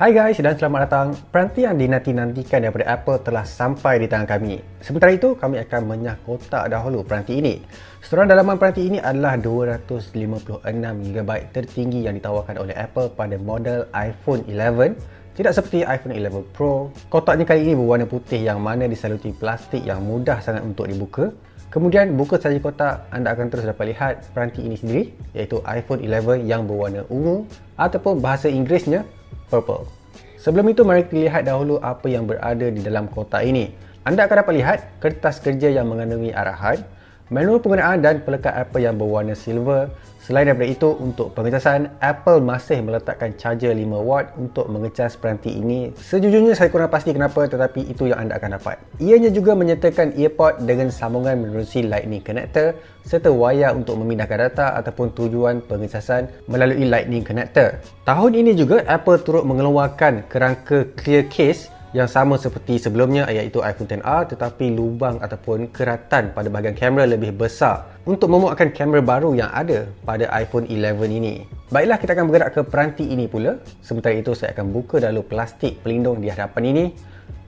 Hai guys dan selamat datang. Peranti yang dinanti-nantikan daripada Apple telah sampai di tangan kami. Sementara itu, kami akan menyah kotak dahulu peranti ini. Seteran dalaman peranti ini adalah 256GB tertinggi yang ditawarkan oleh Apple pada model iPhone 11. Tidak seperti iPhone 11 Pro, kotaknya kali ini berwarna putih yang mana disaluti plastik yang mudah sangat untuk dibuka. Kemudian buka saja kotak, anda akan terus dapat lihat peranti ini sendiri iaitu iPhone 11 yang berwarna ungu ataupun bahasa Inggerisnya purple. Sebelum itu mari kita lihat dahulu apa yang berada di dalam kotak ini. Anda akan dapat lihat kertas kerja yang mengandungi arahan, manual penggunaan dan pelekat Apple yang berwarna silver. Selain daripada itu, untuk pengecasan, Apple masih meletakkan charger 5W untuk mengecas peranti ini. Sejujurnya saya kurang pasti kenapa tetapi itu yang anda akan dapat. Ianya juga menyertakan earpod dengan sambungan menerusi lightning connector serta wayar untuk memindahkan data ataupun tujuan pengecasan melalui lightning connector. Tahun ini juga Apple turut mengeluarkan kerangka clear case yang sama seperti sebelumnya iaitu iPhone XR tetapi lubang ataupun keratan pada bahagian kamera lebih besar untuk memuatkan kamera baru yang ada pada iPhone 11 ini. Baiklah kita akan bergerak ke peranti ini pula. Sementara itu saya akan buka dahulu plastik pelindung di hadapan ini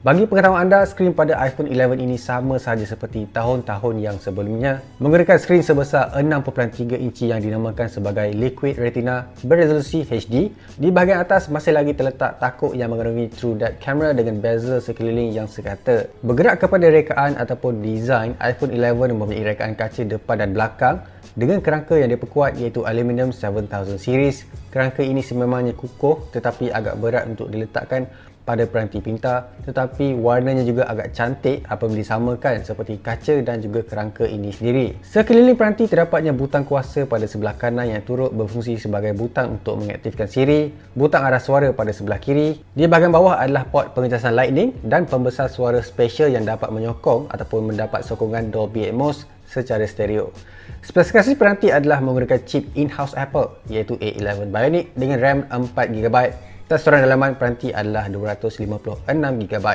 bagi pengetahuan anda, skrin pada iPhone 11 ini sama saja seperti tahun-tahun yang sebelumnya menggunakan skrin sebesar 6.3 inci yang dinamakan sebagai Liquid Retina beresolusi HD. Di bahagian atas masih lagi terletak takuk yang mengandungi True Depth Camera dengan bezel sekeliling yang sekata. Bergerak kepada rekaan ataupun design, iPhone 11 mempunyai rekaan kaca depan dan belakang dengan kerangka yang diperkuat iaitu Aluminium 7000 series. Kerangka ini sememangnya kukuh tetapi agak berat untuk diletakkan pada peranti pintar tetapi warnanya juga agak cantik apabila disamakan seperti kaca dan juga kerangka ini sendiri. Sekeliling peranti terdapatnya butang kuasa pada sebelah kanan yang turut berfungsi sebagai butang untuk mengaktifkan Siri, butang arah suara pada sebelah kiri. Di bahagian bawah adalah port pengecasan lightning dan pembesar suara special yang dapat menyokong ataupun mendapat sokongan Dolby Atmos secara stereo. Spesifikasi peranti adalah menggunakan chip in-house Apple iaitu A11 Bionic dengan RAM 4GB Testoran dalaman peranti adalah 256GB.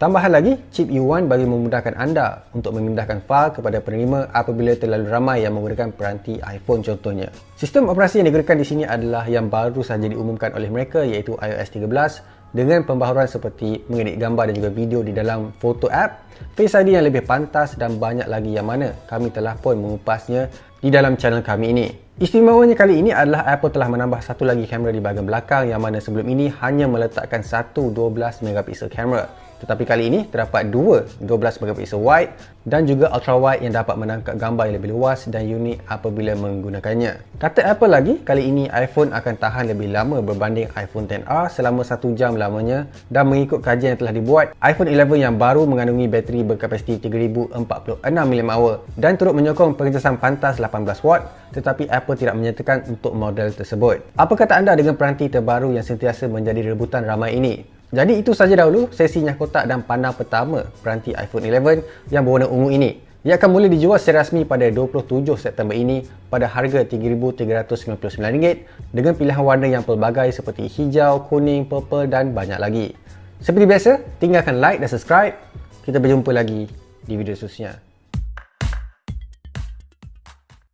Tambahan lagi, chip U1 bagi memudahkan anda untuk memindahkan fail kepada penerima apabila terlalu ramai yang menggunakan peranti iPhone contohnya. Sistem operasi yang digunakan di sini adalah yang baru saja diumumkan oleh mereka iaitu iOS 13 dengan pembaharuan seperti mengedit gambar dan juga video di dalam Photo app, Face ID yang lebih pantas dan banyak lagi yang mana kami telah pun mengupasnya di dalam channel kami ini. Istimewanya kali ini adalah Apple telah menambah satu lagi kamera di bahagian belakang yang mana sebelum ini hanya meletakkan satu 12 megapixel kamera. Tetapi kali ini terdapat dua 12 megapixel wide dan juga ultra wide yang dapat menangkap gambar yang lebih luas dan unik apabila menggunakannya. Kata Apple lagi, kali ini iPhone akan tahan lebih lama berbanding iPhone XR selama satu jam lamanya dan mengikut kajian yang telah dibuat, iPhone 11 yang baru mengandungi bateri berkapasiti 3046 mAh dan turut menyokong pengecasan pantas 18 watt tetapi Apple tidak menyatakan untuk model tersebut. Apa kata anda dengan peranti terbaru yang sentiasa menjadi rebutan ramai ini? Jadi itu saja dahulu sesi nyah kotak dan pandang pertama peranti iPhone 11 yang berwarna ungu ini. Ia akan mula dijual secara rasmi pada 27 September ini pada harga RM3,399 dengan pilihan warna yang pelbagai seperti hijau, kuning, purple dan banyak lagi. Seperti biasa, tinggalkan like dan subscribe. Kita berjumpa lagi di video seterusnya.